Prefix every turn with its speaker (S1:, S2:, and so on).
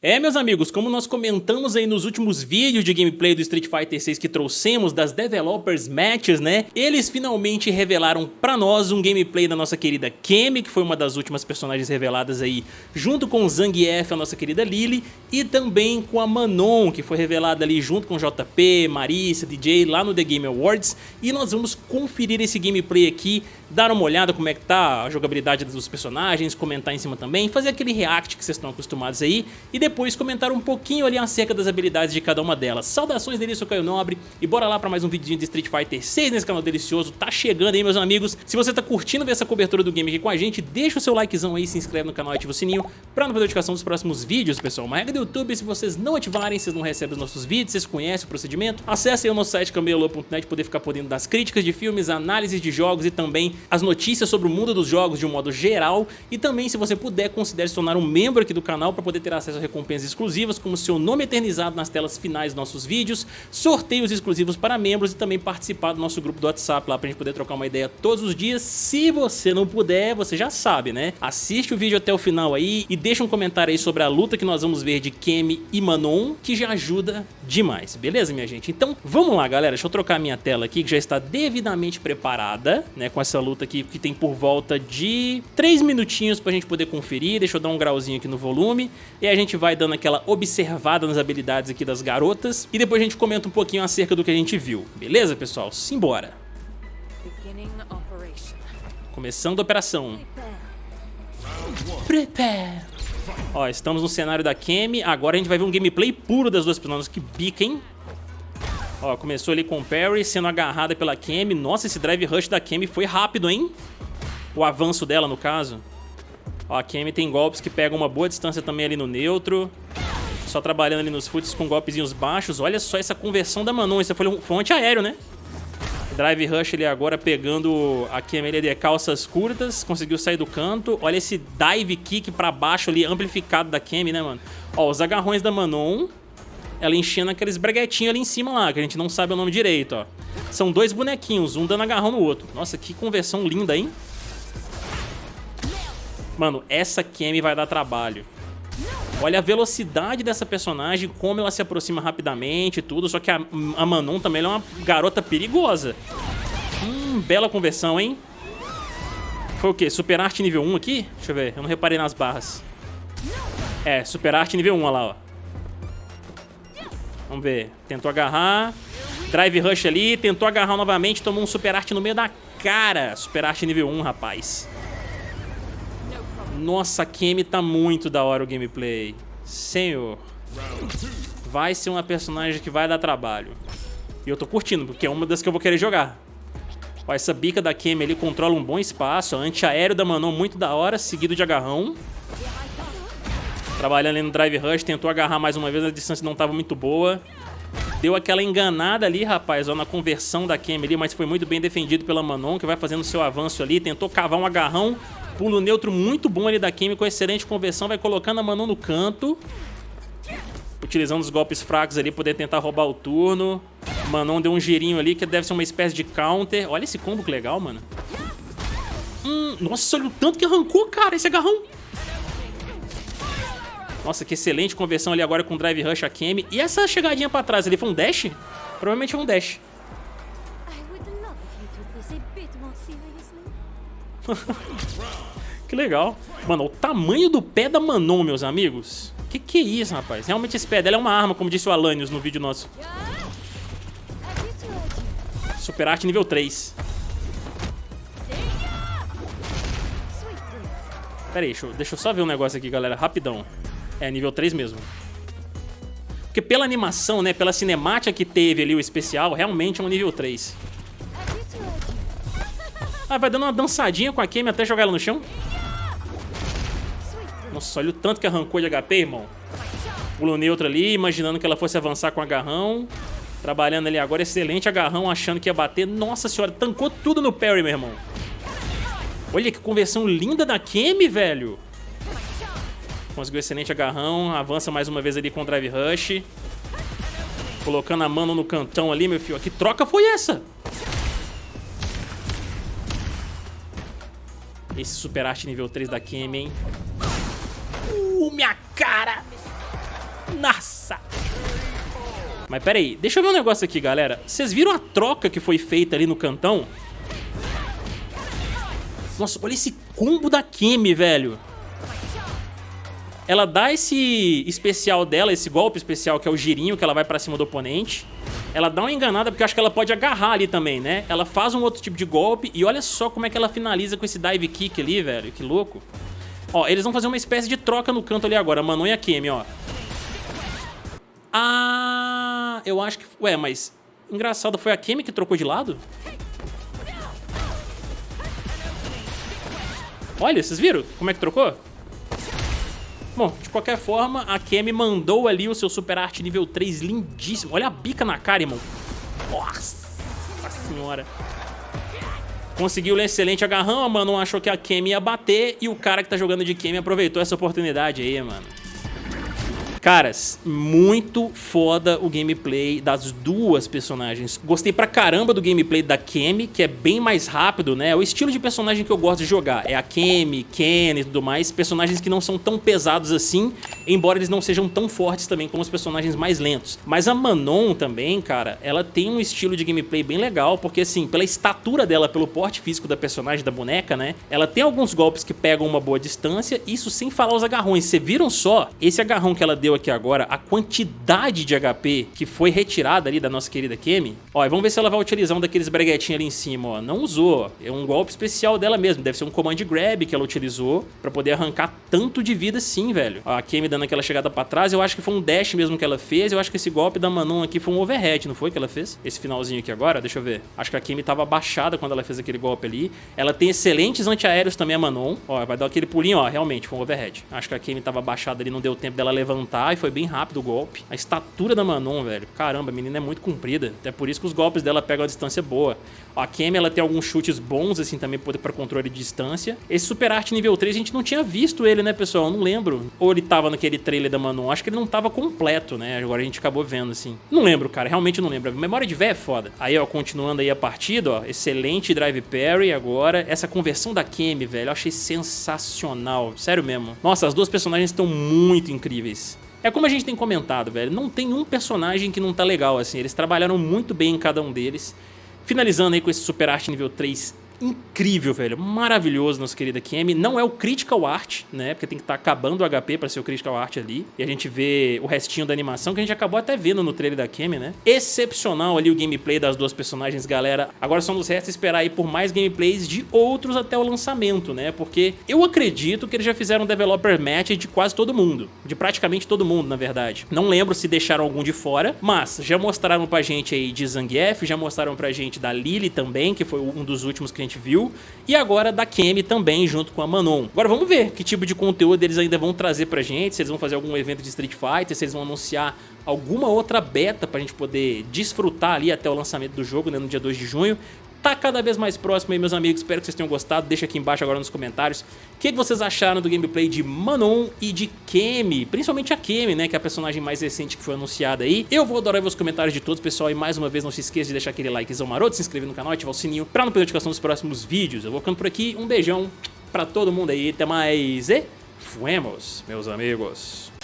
S1: É, meus amigos, como nós comentamos aí nos últimos vídeos de gameplay do Street Fighter 6 que trouxemos das Developers Matches, né? Eles finalmente revelaram pra nós um gameplay da nossa querida Kemi, que foi uma das últimas personagens reveladas aí, junto com o Zangief, a nossa querida Lily, e também com a Manon, que foi revelada ali junto com JP, Marissa, DJ, lá no The Game Awards, e nós vamos conferir esse gameplay aqui, dar uma olhada como é que tá a jogabilidade dos personagens, comentar em cima também, fazer aquele react que vocês estão acostumados aí, e depois comentar um pouquinho ali acerca das habilidades de cada uma delas. Saudações dele, eu Caio Nobre e bora lá para mais um vídeo de Street Fighter 6 nesse canal delicioso. Tá chegando aí, meus amigos. Se você tá curtindo ver essa cobertura do game aqui com a gente, deixa o seu likezão aí, se inscreve no canal e ativa o sininho para não perder notificação dos próximos vídeos, pessoal. Uma regra do YouTube, se vocês não ativarem, vocês não recebem os nossos vídeos, vocês conhecem o procedimento. Acesse aí o nosso site camelô.net poder ficar por dentro das críticas de filmes, análises de jogos e também as notícias sobre o mundo dos jogos de um modo geral. E também, se você puder, considere se tornar um membro aqui do canal para poder ter acesso a recompensas exclusivas, como seu nome eternizado nas telas finais dos nossos vídeos, sorteios exclusivos para membros e também participar do nosso grupo do WhatsApp lá pra gente poder trocar uma ideia todos os dias. Se você não puder, você já sabe, né? Assiste o vídeo até o final aí e deixa um comentário aí sobre a luta que nós vamos ver de Kemi e Manon, que já ajuda demais, beleza, minha gente? Então, vamos lá, galera. Deixa eu trocar a minha tela aqui, que já está devidamente preparada, né, com essa luta aqui, que tem por volta de 3 minutinhos pra gente poder conferir. Deixa eu dar um grauzinho aqui no volume. E a gente vai dando aquela observada nas habilidades aqui das garotas. E depois a gente comenta um pouquinho acerca do que a gente viu. Beleza, pessoal? Simbora! Começando a operação. Prepare! Ó, estamos no cenário da Kemi. Agora a gente vai ver um gameplay puro das duas personagens. Que bica, hein? Ó, começou ali com o Perry sendo agarrada pela Kemi. Nossa, esse drive rush da Kemi foi rápido, hein? O avanço dela, no caso. Ó, a Kemi tem golpes que pegam uma boa distância também ali no neutro. Só trabalhando ali nos foots com golpezinhos baixos. Olha só essa conversão da Manon. Isso foi um, foi um antiaéreo, né? Drive Rush ele agora pegando a Kemi de calças curtas. Conseguiu sair do canto. Olha esse dive kick pra baixo ali, amplificado da Kemi, né, mano? Ó, os agarrões da Manon. Ela enchendo aqueles breguetinhos ali em cima lá, que a gente não sabe o nome direito, ó. São dois bonequinhos, um dando agarrão no outro. Nossa, que conversão linda, hein? Mano, essa Kemi vai dar trabalho. Olha a velocidade dessa personagem, como ela se aproxima rapidamente e tudo. Só que a, a Manon também é uma garota perigosa. Hum, bela conversão, hein? Foi o quê? Super Arte nível 1 aqui? Deixa eu ver, eu não reparei nas barras. É, Super Arte nível 1, olha lá, ó. Vamos ver. Tentou agarrar. Drive Rush ali, tentou agarrar novamente, tomou um Super Arte no meio da cara. Super Arte nível 1, rapaz. Nossa, Kemi tá muito da hora o gameplay. Senhor. Vai ser uma personagem que vai dar trabalho. E eu tô curtindo, porque é uma das que eu vou querer jogar. Ó, essa bica da Kemi ali controla um bom espaço. Anti-aéreo da Manon muito da hora, seguido de agarrão. Trabalhando ali no Drive Rush, tentou agarrar mais uma vez, a distância não tava muito boa. Deu aquela enganada ali, rapaz, ó, na conversão da Kemi ali, mas foi muito bem defendido pela Manon, que vai fazendo seu avanço ali. Tentou cavar um agarrão, Pulo neutro muito bom ali da Kimi com excelente conversão. Vai colocando a Manon no canto. Utilizando os golpes fracos ali, poder tentar roubar o turno. Manon deu um girinho ali, que deve ser uma espécie de counter. Olha esse combo que legal, mano. Hum, nossa, olha o tanto que arrancou, cara, esse agarrão. Nossa, que excelente conversão ali agora com o Drive Rush a Kemi. E essa chegadinha pra trás ali, foi um dash? Provavelmente foi um dash. que legal. Mano, o tamanho do pé da Manon, meus amigos. Que que é isso, rapaz? Realmente esse pé dela é uma arma, como disse o Alanios no vídeo nosso. Super arte nível 3. Pera aí, deixa eu, deixa eu só ver um negócio aqui, galera, rapidão. É, nível 3 mesmo. Porque pela animação, né, pela cinemática que teve ali o especial, realmente é um nível 3. Ah, vai dando uma dançadinha com a Kemi até jogar ela no chão. Nossa, olha o tanto que arrancou de HP, irmão. Pulo neutro ali, imaginando que ela fosse avançar com agarrão. Trabalhando ali agora, excelente agarrão, achando que ia bater. Nossa senhora, tancou tudo no parry, meu irmão. Olha que conversão linda da Kemi, velho. Conseguiu excelente agarrão, avança mais uma vez ali com o Drive Rush. Colocando a mano no cantão ali, meu filho. Que troca foi essa? Esse Super Arte nível 3 da Kemi, hein? Uh, minha cara! Nossa! Mas pera aí, deixa eu ver um negócio aqui, galera. Vocês viram a troca que foi feita ali no cantão? Nossa, olha esse combo da Kemi, velho. Ela dá esse especial dela, esse golpe especial, que é o girinho, que ela vai pra cima do oponente. Ela dá uma enganada, porque eu acho que ela pode agarrar ali também, né? Ela faz um outro tipo de golpe e olha só como é que ela finaliza com esse dive kick ali, velho. Que louco. Ó, eles vão fazer uma espécie de troca no canto ali agora, Manon e a Kemi, ó. Ah, eu acho que... Ué, mas... Engraçado, foi a Kemi que trocou de lado? Olha, vocês viram como é que trocou? Bom, de qualquer forma, a Kemi mandou ali o seu Super Arte nível 3 lindíssimo. Olha a bica na cara, irmão. Nossa senhora. Conseguiu um excelente agarrão, a Manon achou que a Kemi ia bater e o cara que tá jogando de Kemi aproveitou essa oportunidade aí, mano. Caras, muito foda o gameplay das duas personagens. Gostei pra caramba do gameplay da Kemi, que é bem mais rápido, né? O estilo de personagem que eu gosto de jogar é a Kemi, Ken e tudo mais. Personagens que não são tão pesados assim, embora eles não sejam tão fortes também como os personagens mais lentos. Mas a Manon também, cara, ela tem um estilo de gameplay bem legal, porque assim, pela estatura dela, pelo porte físico da personagem, da boneca, né? Ela tem alguns golpes que pegam uma boa distância, isso sem falar os agarrões. Vocês viram só? Esse agarrão que ela deu aqui agora, a quantidade de HP que foi retirada ali da nossa querida Kemi. Ó, vamos ver se ela vai utilizar um daqueles breguetinhos ali em cima, ó. Não usou, é um golpe especial dela mesmo, deve ser um command grab que ela utilizou pra poder arrancar tanto de vida sim, velho. Ó, a Kemi dando aquela chegada pra trás, eu acho que foi um dash mesmo que ela fez, eu acho que esse golpe da Manon aqui foi um overhead, não foi que ela fez? Esse finalzinho aqui agora, deixa eu ver. Acho que a Kemi tava abaixada quando ela fez aquele golpe ali. Ela tem excelentes antiaéreos também, a Manon. Ó, vai dar aquele pulinho, ó, realmente, foi um overhead. Acho que a Kemi tava abaixada ali, não deu tempo dela levantar e foi bem rápido o golpe. A estatura da Manon, velho. Caramba, a menina é muito comprida. Até por isso que os golpes dela pegam a distância boa. A Kemi, ela tem alguns chutes bons, assim, também para controle de distância. Esse Super Arte nível 3, a gente não tinha visto ele, né, pessoal? Eu não lembro. Ou ele tava naquele trailer da Manon. Acho que ele não tava completo, né? Agora a gente acabou vendo, assim. Não lembro, cara. Realmente não lembro. A memória de véio é foda. Aí, ó, continuando aí a partida, ó. Excelente drive parry agora. Essa conversão da Kemi, velho, eu achei sensacional. Sério mesmo. Nossa, as duas personagens estão muito incríveis. É como a gente tem comentado, velho, não tem um personagem que não tá legal, assim, eles trabalharam muito bem em cada um deles. Finalizando aí com esse Super Arte nível 3 incrível, velho. Maravilhoso, nossa querida Kemi. Não é o Critical Art, né? Porque tem que estar tá acabando o HP para ser o Critical Art ali. E a gente vê o restinho da animação que a gente acabou até vendo no trailer da Kemi, né? Excepcional ali o gameplay das duas personagens, galera. Agora só nos resta esperar aí por mais gameplays de outros até o lançamento, né? Porque eu acredito que eles já fizeram um developer match de quase todo mundo. De praticamente todo mundo, na verdade. Não lembro se deixaram algum de fora, mas já mostraram pra gente aí de Zangief, já mostraram pra gente da Lily também, que foi um dos últimos que a gente viu, e agora da Kemi também, junto com a Manon. Agora vamos ver que tipo de conteúdo eles ainda vão trazer pra gente, se eles vão fazer algum evento de Street Fighter, se eles vão anunciar alguma outra beta pra gente poder desfrutar ali até o lançamento do jogo, né, no dia 2 de junho tá cada vez mais próximo aí, meus amigos. Espero que vocês tenham gostado. Deixa aqui embaixo agora nos comentários o que, vocês acharam do gameplay de Manon e de Kemi. Principalmente a Kemi, né, que é a personagem mais recente que foi anunciada aí. Eu vou adorar ver os comentários de todos, pessoal. E mais uma vez, não se esqueça de deixar aquele likezão maroto, se inscrever no canal, ativar o sininho pra não perder a notificação dos próximos vídeos. Eu vou ficando por aqui. Um beijão pra todo mundo aí. Até mais e fuemos, meus amigos.